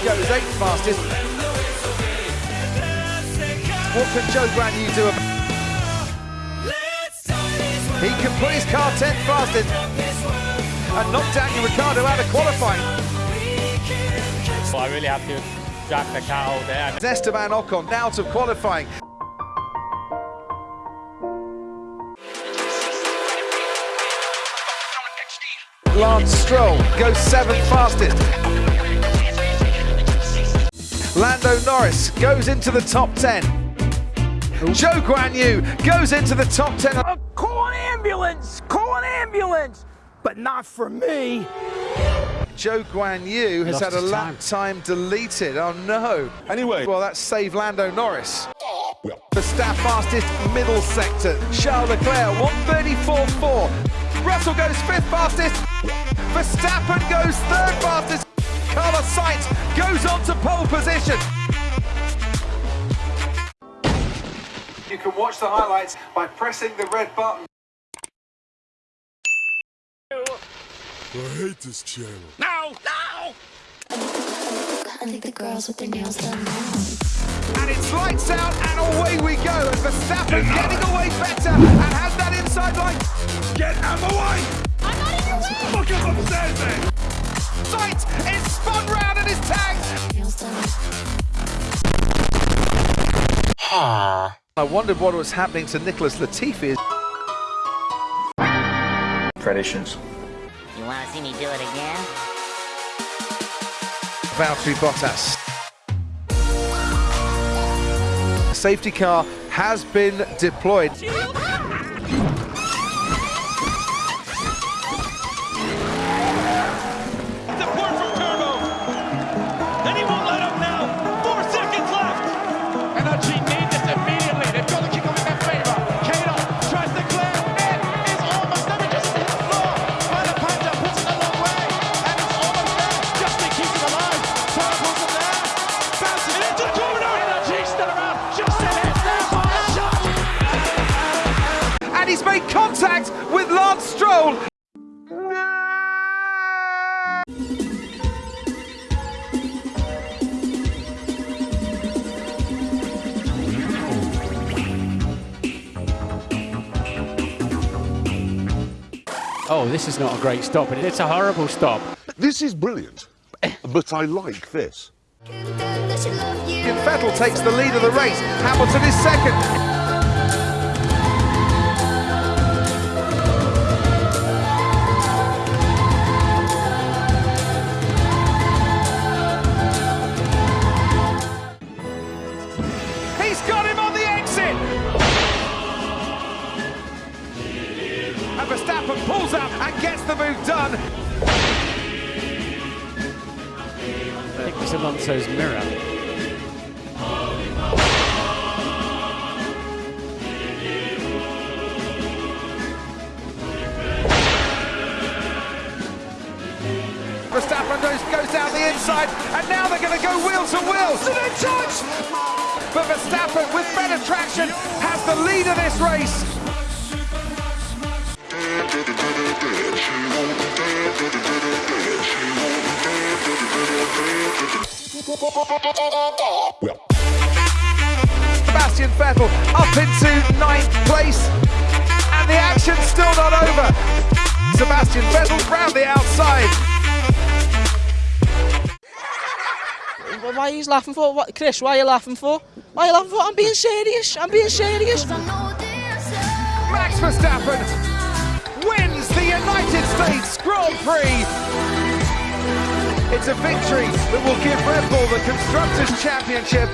eighth fastest. What can Zhou Guanyu do about He can put his car 10th fastest and knock Daniel Ricciardo out of qualifying. So I really have to drag the car all there. Esteban Ocon out of qualifying. Lance Stroll goes seventh fastest. Lando Norris goes into the top 10. Zhou Guanyu goes into the top 10. Uh, call an ambulance! Call an ambulance! But not for me. Zhou Guanyu has Lost had a lap time deleted. Oh no. Anyway. Well, that's saved Lando Norris. The staff fastest middle sector. Charles Leclerc, 134.4. Russell goes fifth fastest. Verstappen goes third fastest. Carlos Sainz goes on to pole position. You can watch the highlights by pressing the red button. I hate this channel. No! No! I think the girls with their nails done now. And it's lights out and away we go. And Verstappen getting away better and has that inside line. Get out of the way! I'm not in your way! Look up upstairs then! Sainz is spun round and is tagged. Ah. I wondered what was happening to Nicholas Latifi. Traditions. You want to see me do it again? Valtteri Bottas. Safety car has been deployed. And he's made contact with Lance Stroll. Oh, this is not a great stop. It's a horrible stop. This is brilliant, but I like this. And Vettel takes the lead of the race. Hamilton is second. He's got him on the exit. And Verstappen pulls up and gets the move done. I think it's Alonso's mirror. Verstappen goes, goes down the inside, and now they're going to go wheel to wheel. Did they touch? But Verstappen, with better traction, has the lead of this race. Sebastian Vettel up into ninth place, and the action's still not over. Sebastian Vettel round the outside. Why are you laughing for? What, Chris, why are you laughing for? Why are you laughing for? I'm being serious. I'm being serious. Max Verstappen wins the United States Grand Prix. It's a victory that will give Red Bull the Constructors' Championship